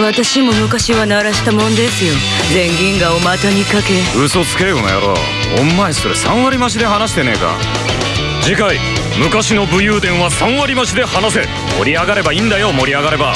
私も昔は鳴らしたもんですよ。全銀河を股にかけ。嘘つけこな野郎。お前それ3割増しで話してねえか。次回昔の武勇伝は3割増しで話せ。盛り上がればいいんだよ盛り上がれば。